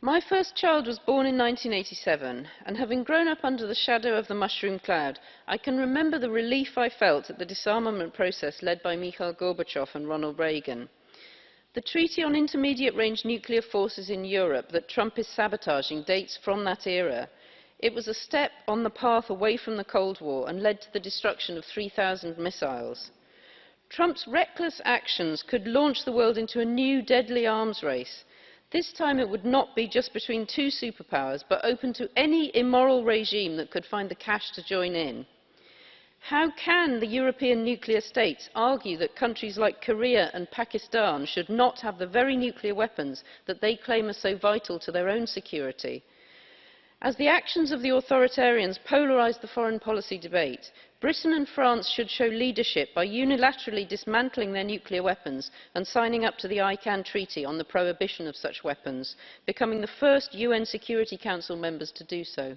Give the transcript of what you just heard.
My first child was born in 1987, and having grown up under the shadow of the mushroom cloud, I can remember the relief I felt at the disarmament process led by Mikhail Gorbachev and Ronald Reagan. The Treaty on Intermediate Range Nuclear Forces in Europe that Trump is sabotaging dates from that era. It was a step on the path away from the Cold War and led to the destruction of 3,000 missiles. Trump's reckless actions could launch the world into a new deadly arms race – This time it would not be just between two superpowers, but open to any immoral regime that could find the cash to join in. How can the European nuclear states argue that countries like Korea and Pakistan should not have the very nuclear weapons that they claim are so vital to their own security? As the actions of the authoritarians polarise the foreign policy debate, Britain and France should show leadership by unilaterally dismantling their nuclear weapons and signing up to the ICANN Treaty on the prohibition of such weapons, becoming the first UN Security Council members to do so.